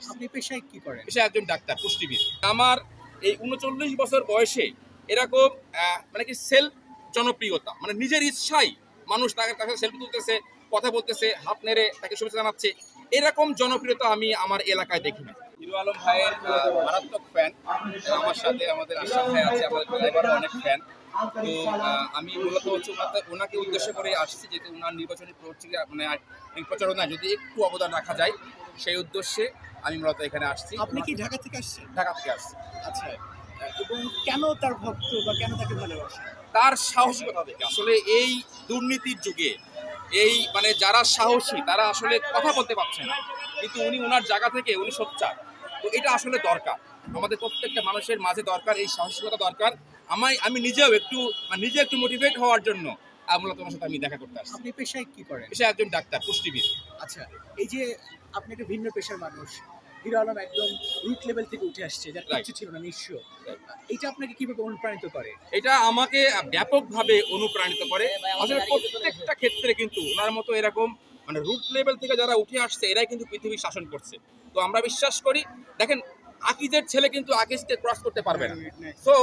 আসছি। আপনি পেশায় কি করেন? পেশায় একজন ডাক্তার পুষ্টিবিদ। আমার এই উনচল্লিশ বছর বয়সে এরকম মানে কি সেলফ জনপ্রিয়তা মানে নিজের ইচ্ছাই মানুষ তাকে তাকে সেলফি তুলতেছে কথা বলতেছে হাত নেড়ে তাকে শুভেচ্ছা জানাচ্ছে এরকম জনপ্রিয়তা আমি আমার এলাকায় দেখি না। হিরো আলম ভাইয়ের মারাত্মক ফ্যান আমার সাথে আমাদের আশরাফ ভাই আছে আমাদের ড্রাইভারও অনেক ফ্যান তো আমি মূলত হচ্ছে ওনাকে- উদ্দেশ্য করে আসছি যেহেতু ওনার নির্বাচনী প্রচার মানে এই প্রচারণায় যদি একটু অবদান রাখা যায় সেই উদ্দেশ্যে আমি মূলত এখানে আসছি। আপনি কি ঢাকা থেকে আসছেন? ঢাকা থেকে আসছি। আচ্ছা এবং কেন তার ভক্ত বা কেন তাকে ভালোবাসেন? তার সাহসিকতা দেখে আসলে এই দুর্নীতির যুগে এই মানে যারা সাহসী তারা আসলে কথা বলতে পারছে না। কিন্তু উনি ওনার জায়গা থেকে উনি সোচ্চার। তো এটা আসলে দরকার। আমাদের প্রত্যেকটা মানুষের মাঝে দরকার এই সাহসিকতা দরকার। আমায় আমি নিজেও একটু নিজে একটু মোটিভেট হওয়ার জন্য মূলত তোমার সাথে আমি দেখা করতে আসছি। আপনি পেশায় কি করেন? সে একজন ডাক্তার পুষ্টিবিদ। আচ্ছা এই যে আপনি একটা ভিন্ন পেশার মানুষ হিরো আলম একদম রুট লেভেল থেকে উঠে আসছে যার কিছু ছিল না নিঃস্ব। এটা আপনাকে কীভাবে অনুপ্রাণিত করে? এটা আমাকে ব্যাপকভাবে অনুপ্রাণিত করে। আসলে প্রত্যেকটা ক্ষেত্রে কিন্তু ওনার মতো এরকম মানে রুট লেভেল থেকে যারা উঠে আসছে এরাই কিন্তু পৃথিবী শাসন করছে। তো আমরা বিশ্বাস করি দেখেন আকিজের ছেলে কিন্তু আকিজকে ক্রস করতে পারবে না। তো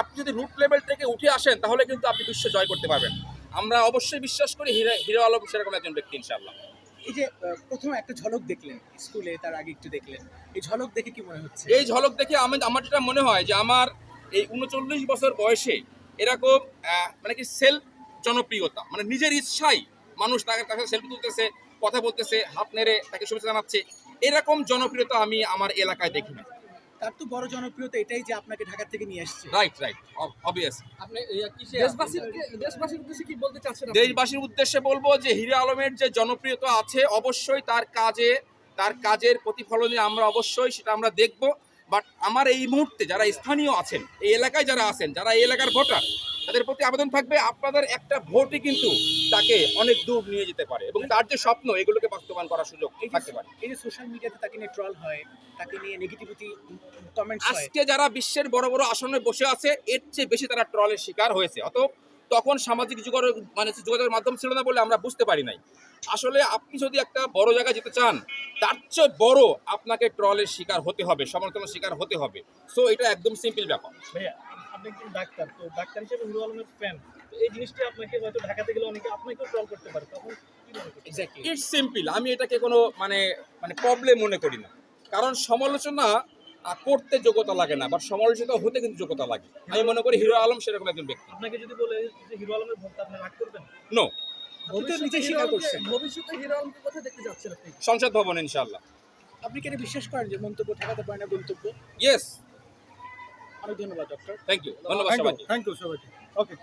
আপনি যদি রুট লেভেল থেকে উঠে আসেন তাহলে কিন্তু আপনি বিশ্ব জয় করতে পারবেন। আমরা অবশ্যই বিশ্বাস করি হিরো হিরো আলম সেরকম একজন ব্যক্তি ইনশাআল্লাহ। এই যে প্রথম একটা ঝলক দেখলেন স্কুলে তার আগে একটু দেখলেন। এই ঝলক দেখে কি মনে হচ্ছে? এই ঝলক দেখে আমি আমার যেটা মনে হয় যে আমার এই উনচল্লিশ বছর বয়সে এরকম মানে কি সেলফ জনপ্রিয়তা মানে নিজের ইচ্ছাই মানুষ তাকে তাকে সেলফি তুলতেছে কথা বলতেছে হাত নেড়ে তাকে শুভেচ্ছা জানাচ্ছে এরকম জনপ্রিয়তা আমি আমার এলাকায় দেখি না তার তো বড় জনপ্রিয়তা এটাই যে আপনাকে ঢাকা থেকে নিয়ে আসছে। রাইট রাইট অবভিয়াস আপনি দেশবাসীর দেশবাসীর উদ্দেশ্যে কি বলতে চাচ্ছেন দেশবাসীর উদ্দেশ্যে বলব যে হিরো আলমের যে জনপ্রিয়তা আছে অবশ্যই তার কাজে তার কাজের প্রতিফলনে আমরা অবশ্যই সেটা আমরা দেখব। বাট আমার এই মুহূর্তে যারা স্থানীয় আছেন এই এলাকায় যারা আছেন যারা এই এলাকার ভোটার তাদের প্রতি আবেদন থাকবে আপনাদের একটা ভোটই কিন্তু তাকে অনেক দূর নিয়ে যেতে পারে এবং তার যে স্বপ্ন এগুলোকে বাস্তবায়ন করার সুযোগ থাকতে পারে। এই যে সোশ্যাল মিডিয়াতে তাকে নিয়ে ট্রল হয় তাকে নিয়ে নেগেটিভিটি কমেন্টস হয়। আজকে যারা বিশ্বের বড় বড় আসনে বসে আছে এর চেয়ে বেশি তারা ট্রলের শিকার হয়েছে। অত তখন সামাজিক যোগাযোগ মানে যোগাযোগের মাধ্যম ছিল না বলে আমরা বুঝতে পারি নাই। আসলে আপনি যদি একটা বড় জায়গায় যেতে চান তার চেয়ে বড় আপনাকে ট্রলের শিকার হতে হবে সমালোচনার শিকার হতে হবে। সো এটা একদম সিম্পল ব্যাপার। ভাইয়া আপনি একজন ডাক্তার তো ডাক্তার হিসেবে হিরো আলমের ফ্যান তো এই জিনিসটি আপনাকে হয়তো ঢাকাতে গেলে অনেকে আপনাকেও ট্রল করতে পারে তখন ইটস সিম্পল আমি এটাকে কোনো মানে মানে প্রবলেম মনে করি না। কারণ সমালোচনা করতে যোগ্যতা লাগে না বাট সমালোচিত হতে কিন্তু যোগ্যতা লাগে। আমি মনে করি হিরো আলম সেরকম একজন ব্যক্তি। আপনাকে যদি বলে যে হিরো আলমের ভক্ত আপনি রাগ করবেন? নো আপনি তো নিজে স্বীকার করছেন ভবিষ্যতে হিরো আলমকে কোথায় দেখতে যাচ্ছেন আপনি? সংসদ ভবন ইনশাল্লাহ আপনি কি এটা বিশ্বাস করেন যে মন্তব্য ঠেকাতে পারে না গন্তব্য? ইয়েস অনেক ধন্যবাদ ডক্টর থ্যাংক ইউ ধন্যবাদ থ্যাংক ইউ সবাইকে। ওকে